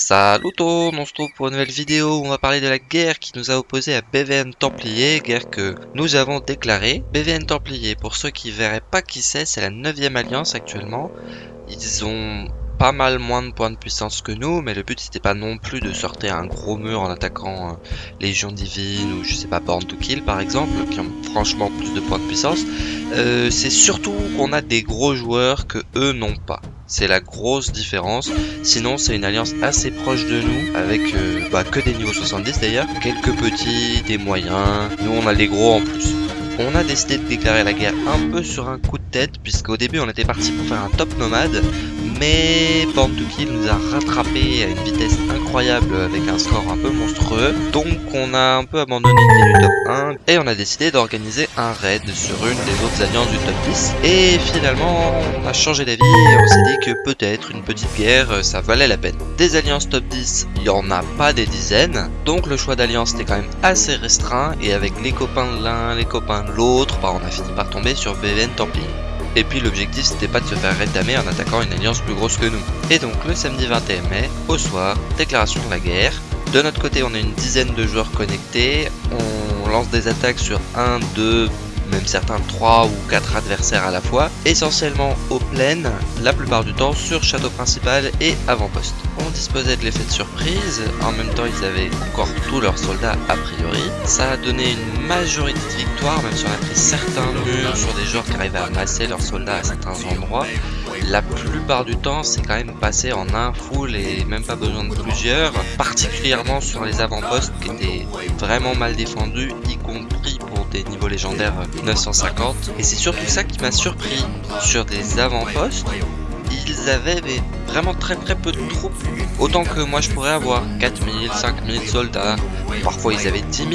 Salut tout, on se trouve pour une nouvelle vidéo où on va parler de la guerre qui nous a opposé à BVN Templier, guerre que nous avons déclarée. BVN Templier, pour ceux qui verraient pas qui c'est, c'est la 9 alliance actuellement. Ils ont pas mal moins de points de puissance que nous, mais le but c'était pas non plus de sortir un gros mur en attaquant euh, Légion Divine ou je sais pas Born to Kill par exemple, qui ont franchement plus de points de puissance. Euh, c'est surtout qu'on a des gros joueurs que eux n'ont pas. C'est la grosse différence. Sinon, c'est une alliance assez proche de nous, avec euh, bah, que des niveaux 70 d'ailleurs. Quelques petits, des moyens. Nous, on a les gros en plus. On a décidé de déclarer la guerre un peu sur un coup de tête, puisqu'au début, on était parti pour faire un top nomade. Mais Born nous a rattrapé à une vitesse incroyable avec un score un peu Donc on a un peu abandonné l'idée du top 1 et on a décidé d'organiser un raid sur une des autres alliances du top 10. Et finalement on a changé d'avis et on s'est dit que peut-être une petite guerre ça valait la peine. Des alliances top 10, il n'y en a pas des dizaines. Donc le choix d'alliance était quand même assez restreint et avec les copains de l'un, les copains de l'autre, bah, on a fini par tomber sur BVN Templier. Et puis l'objectif c'était pas de se faire rétamer en attaquant une alliance plus grosse que nous. Et donc le samedi 21 mai, au soir, déclaration de la guerre. De notre côté on a une dizaine de joueurs connectés, on lance des attaques sur 1, 2, même certains 3 ou 4 adversaires à la fois, essentiellement aux plaines, la plupart du temps sur château principal et avant-poste. On disposait de l'effet de surprise, en même temps ils avaient encore tous leurs soldats a priori. Ça a donné une majorité de victoires, même si on a pris certains murs sur des joueurs qui arrivaient à masser leurs soldats à certains endroits. La plupart du temps c'est quand même passé en un full et même pas besoin de plusieurs, particulièrement sur les avant-postes qui étaient vraiment mal défendus, y compris pour des niveaux légendaires 950. Et c'est surtout ça qui m'a surpris sur des avant-postes ils avaient vraiment très très peu de troupes. Autant que moi je pourrais avoir 4000, 5000 soldats. Parfois ils avaient 10 000.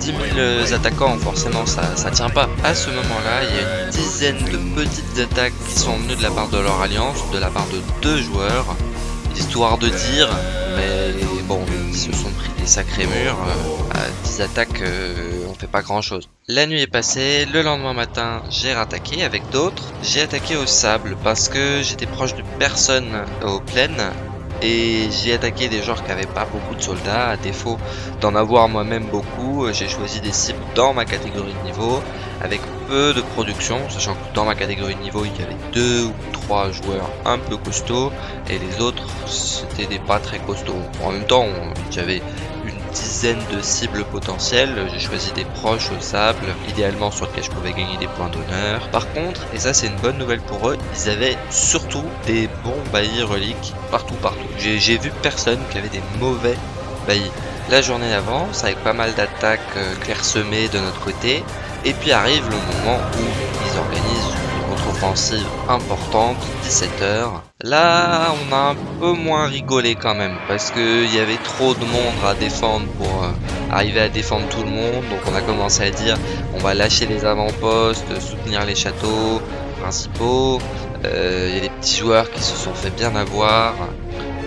10 000 attaquants, forcément ça, ça tient pas. À ce moment-là, il y a une dizaine de petites attaques qui sont venues de la part de leur alliance, de la part de deux joueurs. Histoire de dire, mais bon, ils se sont pris des sacrés murs. Euh, à 10 attaques, euh, on fait pas grand chose. La nuit est passée, le lendemain matin, j'ai rattaqué avec d'autres. J'ai attaqué au sable parce que j'étais proche de personne aux plaines. Et j'ai attaqué des joueurs qui n'avaient pas beaucoup de soldats, à défaut d'en avoir moi-même beaucoup, j'ai choisi des cibles dans ma catégorie de niveau, avec peu de production, sachant que dans ma catégorie de niveau il y avait deux ou trois joueurs un peu costauds, et les autres c'était des pas très costauds. En même temps j'avais une dizaine de cibles potentielles, j'ai choisi des proches au sable, idéalement sur lesquels je pouvais gagner des points d'honneur. Par contre, et ça c'est une bonne nouvelle pour eux, ils avaient surtout des bons baillis reliques partout partout. J'ai vu personne qui avait des mauvais baillis. La journée avance avec pas mal d'attaques euh, clairsemées de notre côté, et puis arrive le moment où importante, 17h. Là, on a un peu moins rigolé quand même, parce qu'il y avait trop de monde à défendre pour euh, arriver à défendre tout le monde. Donc on a commencé à dire, on va lâcher les avant-postes, soutenir les châteaux principaux. Euh, il y a des petits joueurs qui se sont fait bien avoir.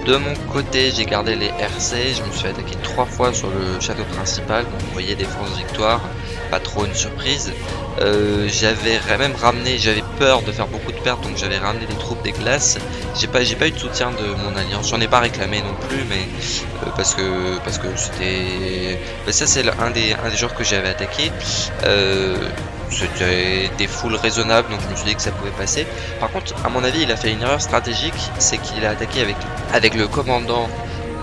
De mon côté, j'ai gardé les RC, je me suis attaqué trois fois sur le château principal, vous voyez défense victoire, pas trop une surprise. Euh, j'avais même ramené, j'avais peur de faire beaucoup de pertes, donc j'avais ramené des troupes des glaces. J'ai pas, eu de soutien de mon alliance, j'en ai pas réclamé non plus, mais euh, parce que parce que c'était, bah, ça c'est un des un des joueurs que j'avais attaqué. Euh, c'était des foules raisonnables donc je me suis dit que ça pouvait passer. Par contre à mon avis il a fait une erreur stratégique c'est qu'il a attaqué avec, le commandant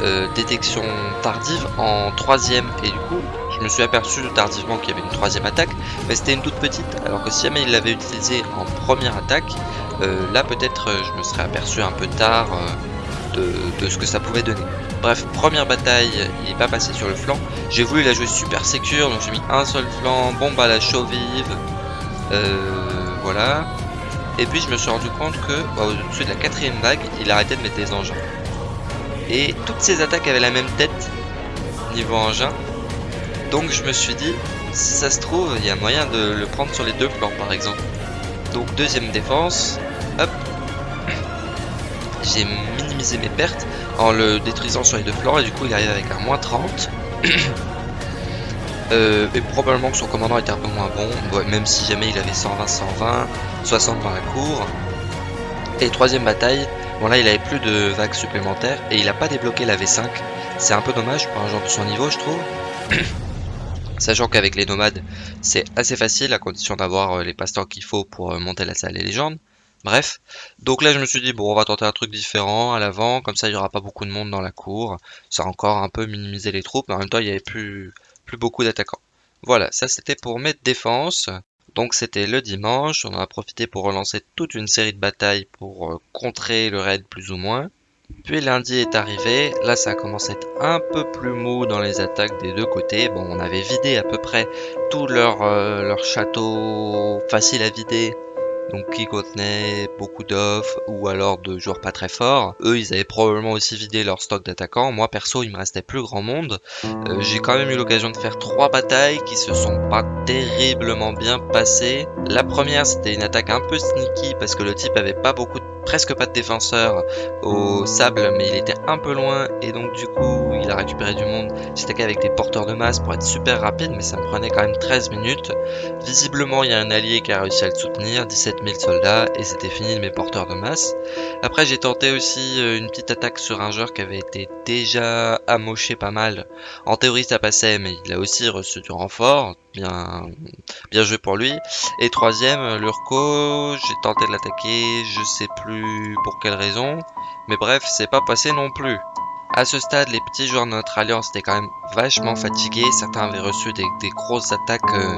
euh, détection tardive en troisième. Et du coup je me suis aperçu tardivement qu'il y avait une troisième attaque mais c'était une toute petite. Alors que si jamais il l'avait utilisé en première attaque euh, là peut-être euh, je me serais aperçu un peu tard de, ce que ça pouvait donner. Bref, première bataille, il n'est pas passé sur le flanc. J'ai voulu la jouer super sécure, donc j'ai mis un seul flanc, bombe à la chauve vive, euh, voilà. Et puis je me suis rendu compte que bah, au-dessus de la quatrième vague, il arrêtait de mettre des engins. Et toutes ces attaques avaient la même tête, niveau engin. Donc je me suis dit, si ça se trouve, il y a moyen de le prendre sur les deux flancs par exemple. Donc deuxième défense, j'ai minimisé mes pertes en le détruisant sur les deux flancs et du coup il arrive avec un moins 30 euh, et probablement que son commandant était un peu moins bon même si jamais il avait 120 120 60 dans la cour et troisième bataille Bon là il avait plus de vagues supplémentaires et il a pas débloqué la V5. C'est un peu dommage pour un genre de son niveau je trouve. Sachant qu'avec les nomades c'est assez facile à condition d'avoir euh, les passe-temps qu'il faut pour euh, monter la salle des légendes. Bref, donc là je me suis dit bon on va tenter un truc différent à l'avant, comme ça il n'y aura pas beaucoup de monde dans la cour, ça a encore un peu minimisé les troupes, mais en même temps il n'y avait plus, plus beaucoup d'attaquants. Voilà, ça c'était pour mes défenses. Donc c'était le dimanche, on a profité pour relancer toute une série de batailles pour euh, contrer le raid plus ou moins. Puis lundi est arrivé, là ça a commencé à être un peu plus mou dans les attaques des deux côtés. Bon, on avait vidé à peu près tout leur, euh, leur château facile à vider donc qui contenait beaucoup d'offres ou alors de joueurs pas très forts. Eux, ils avaient probablement aussi vidé leur stock d'attaquants. Moi, perso, il me restait plus grand monde. Euh, j'ai quand même eu l'occasion de faire trois batailles qui se sont pas terriblement bien passées. La première, c'était une attaque un peu sneaky parce que le type avait pas beaucoup de presque pas de défenseur au sable, mais il était un peu loin et donc du coup il a récupéré du monde. J'étais avec des porteurs de masse pour être super rapide, mais ça me prenait quand même 13 minutes. Visiblement, il y a un allié qui a réussi à le soutenir, 17 000 soldats, et c'était fini mes porteurs de masse. Après, j'ai tenté aussi euh, une petite attaque sur un joueur qui avait été déjà amoché pas mal. En théorie, ça passait, mais il a aussi reçu du renfort. Bien, bien joué pour lui. Et troisième, Lurko, j'ai tenté de l'attaquer, je sais plus pour quelle raison. Mais bref, c'est pas passé non plus. À ce stade, les petits joueurs de notre alliance étaient quand même vachement fatigués. Certains avaient reçu des, grosses attaques euh,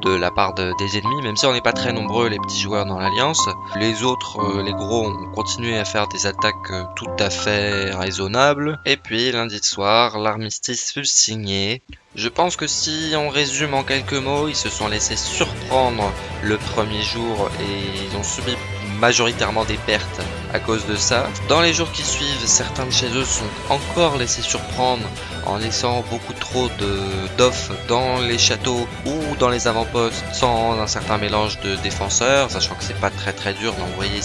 de la part des ennemis, même si on n'est pas très nombreux les petits joueurs dans l'alliance. Les autres, euh, les gros, ont continué à faire des attaques euh, tout à fait raisonnables. Et puis lundi soir, l'armistice fut signé. Je pense que si on résume en quelques mots, ils se sont laissés surprendre le premier jour et ils ont subi majoritairement des pertes à cause de ça. Dans les jours qui suivent, certains de chez eux sont encore laissés surprendre en laissant beaucoup trop d'offres dans les châteaux ou dans les avant-postes sans un certain mélange de défenseurs, sachant que c'est pas très très dur d'envoyer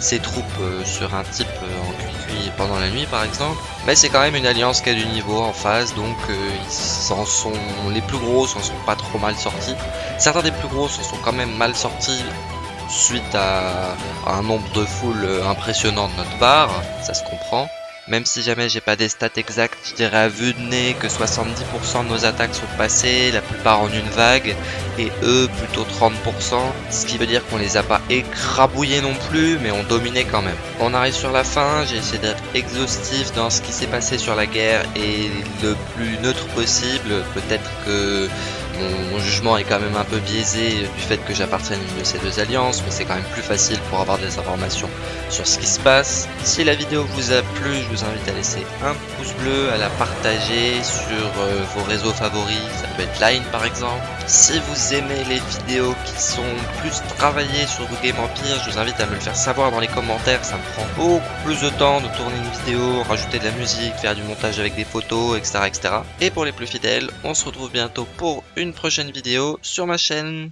ces, troupes euh, sur un type euh, en cuit pendant la nuit par exemple. Mais c'est quand même une alliance qui a du niveau en face, donc euh, ils s'en sont, les plus gros s'en sont pas trop mal sortis. Certains des plus gros s'en sont quand même mal sortis suite à, un nombre de foules impressionnant de notre part, ça se comprend. Même si jamais j'ai pas des stats exacts, je dirais à vue de nez que 70% de nos attaques sont passées, la plupart en une vague, et eux plutôt 30%, ce qui veut dire qu'on les a pas écrabouillés non plus, mais on dominait quand même. On arrive sur la fin, j'ai essayé d'être exhaustif dans ce qui s'est passé sur la guerre et le plus neutre possible, peut-être que mon, jugement est quand même un peu biaisé du fait que j'appartienne à une de ces deux alliances, mais c'est quand même plus facile pour avoir des informations sur ce qui se passe. Si la vidéo vous a plu, je vous invite à laisser un pouce bleu, à la partager sur euh, vos réseaux favoris, ça peut être Line par exemple. Si vous aimez les vidéos qui sont plus travaillées sur Game Empire, je vous invite à me le faire savoir dans les commentaires, ça me prend beaucoup plus de temps de tourner une vidéo, rajouter de la musique, faire du montage avec des photos, etc. etc. Et pour les plus fidèles, on se retrouve bientôt pour une prochaine vidéo sur ma chaîne.